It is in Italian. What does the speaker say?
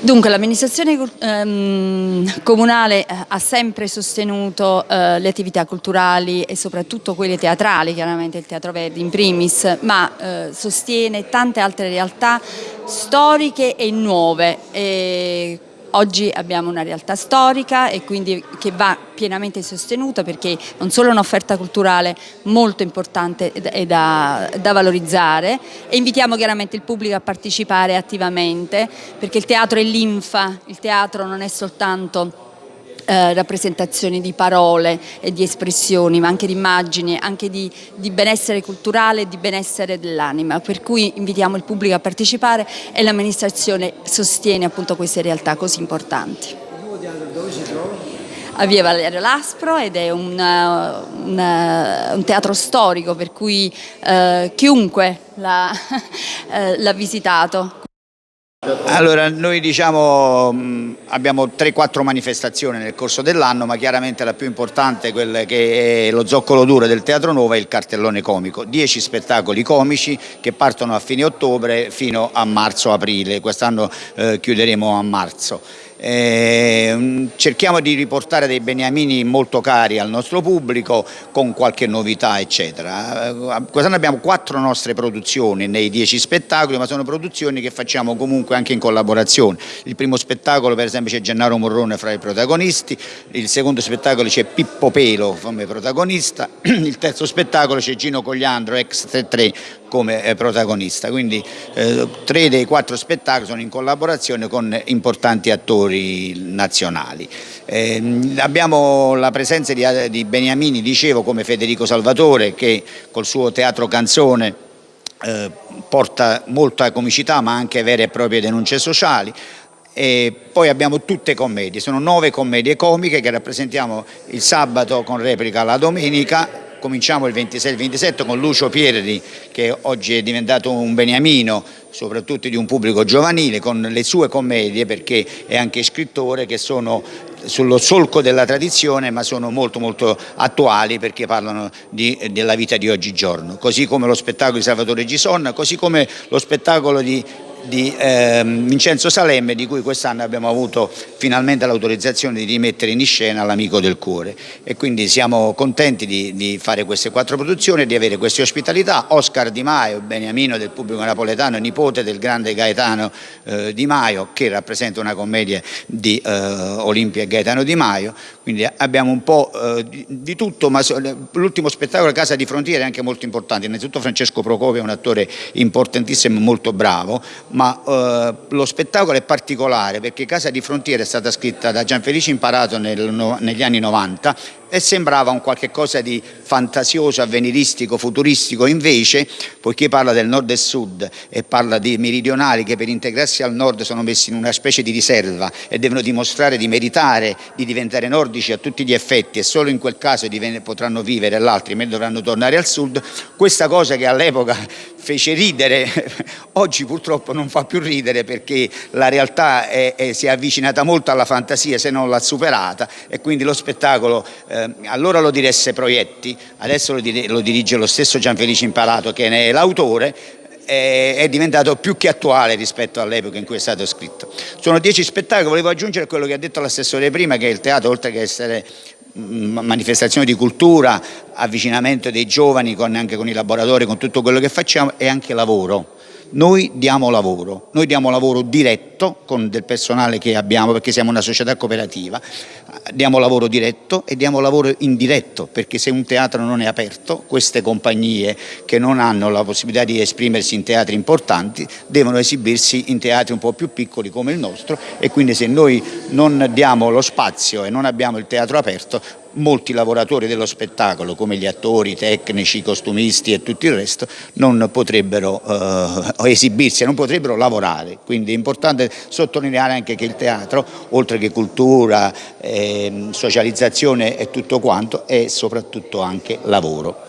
Dunque l'amministrazione ehm, comunale eh, ha sempre sostenuto eh, le attività culturali e soprattutto quelle teatrali, chiaramente il Teatro Verdi in primis, ma eh, sostiene tante altre realtà storiche e nuove. E Oggi abbiamo una realtà storica e quindi che va pienamente sostenuta perché non solo è un'offerta culturale molto importante e da, da, valorizzare e invitiamo chiaramente il pubblico a partecipare attivamente perché il teatro è linfa, il teatro non è soltanto eh, rappresentazioni di parole e di espressioni, ma anche di immagini, anche di, di benessere culturale e di benessere dell'anima, per cui invitiamo il pubblico a partecipare e l'amministrazione sostiene appunto queste realtà così importanti. Dove si trova? a Via Valerio Laspro ed è un, un, un teatro storico per cui eh, chiunque l'ha eh, visitato. Allora, noi diciamo abbiamo 3-4 manifestazioni nel corso dell'anno, ma chiaramente la più importante, quella che è lo zoccolo duro del Teatro Nuovo, è il cartellone comico. 10 spettacoli comici che partono a fine ottobre fino a marzo-aprile, quest'anno eh, chiuderemo a marzo. Eh, cerchiamo di riportare dei beniamini molto cari al nostro pubblico con qualche novità eccetera. Eh, quest'anno abbiamo quattro nostre produzioni nei dieci spettacoli ma sono produzioni che facciamo comunque anche in collaborazione. Il primo spettacolo per esempio c'è Gennaro Morrone fra i protagonisti, il secondo spettacolo c'è Pippo Pelo come protagonista, il terzo spettacolo c'è Gino Cogliandro ex 3 come eh, protagonista, quindi eh, tre dei quattro spettacoli sono in collaborazione con importanti attori nazionali. Eh, abbiamo la presenza di, di Beniamini, dicevo, come Federico Salvatore che col suo teatro canzone eh, porta molta comicità ma anche vere e proprie denunce sociali. E poi abbiamo tutte commedie, sono nove commedie comiche che rappresentiamo il sabato con replica la domenica Cominciamo il 26-27 con Lucio Pierri che oggi è diventato un beniamino soprattutto di un pubblico giovanile con le sue commedie perché è anche scrittore che sono sullo solco della tradizione ma sono molto molto attuali perché parlano di, della vita di oggigiorno. Così come lo spettacolo di Salvatore Gison così come lo spettacolo di di eh, Vincenzo Salemme di cui quest'anno abbiamo avuto finalmente l'autorizzazione di rimettere in scena l'Amico del Cuore. E quindi siamo contenti di, di, fare queste quattro produzioni e di avere queste ospitalità. Oscar Di Maio, beniamino del pubblico napoletano, nipote del grande Gaetano eh, Di Maio che rappresenta una commedia di eh, Olimpia e Gaetano Di Maio, quindi abbiamo un po' eh, di, di, tutto ma l'ultimo spettacolo Casa di Frontiere è anche molto importante, innanzitutto Francesco Procopio è un attore importantissimo e molto bravo ma eh, lo spettacolo è particolare perché Casa di Frontiera è stata scritta da Gianfelice Imparato nel, no, negli anni 90 e sembrava un qualche cosa di fantasioso, avveniristico, futuristico, invece poiché parla del nord e sud e parla di meridionali che per integrarsi al nord sono messi in una specie di riserva e devono dimostrare di meritare di diventare nordici a tutti gli effetti e solo in quel caso potranno vivere all'altro, mentre dovranno tornare al sud, questa cosa che all'epoca fece ridere, oggi purtroppo non fa più ridere perché la realtà è, è, si è avvicinata molto alla fantasia se non l'ha superata e quindi lo spettacolo eh, eh, allora lo diresse Proietti, adesso lo, dir lo dirige lo stesso Gianfelice Imparato che ne è l'autore, è diventato più che attuale rispetto all'epoca in cui è stato scritto. Sono dieci spettacoli, volevo aggiungere quello che ha detto l'assessore prima, che il teatro oltre che essere mm, manifestazione di cultura, avvicinamento dei giovani con, anche con i laboratori, con tutto quello che facciamo, è anche lavoro noi diamo lavoro, noi diamo lavoro diretto con del personale che abbiamo perché siamo una società cooperativa, diamo lavoro diretto e diamo lavoro indiretto perché se un teatro non è aperto, queste compagnie che non hanno la possibilità di esprimersi in teatri importanti devono esibirsi in teatri un po' più piccoli come il nostro e quindi se noi non diamo lo spazio e non abbiamo il teatro aperto molti lavoratori dello spettacolo come gli attori, i tecnici, i costumisti e tutto il resto non potrebbero eh, esibirsi, non potrebbero lavorare, quindi è importante sottolineare anche che il teatro, oltre che cultura, eh, socializzazione e tutto quanto, è soprattutto anche lavoro.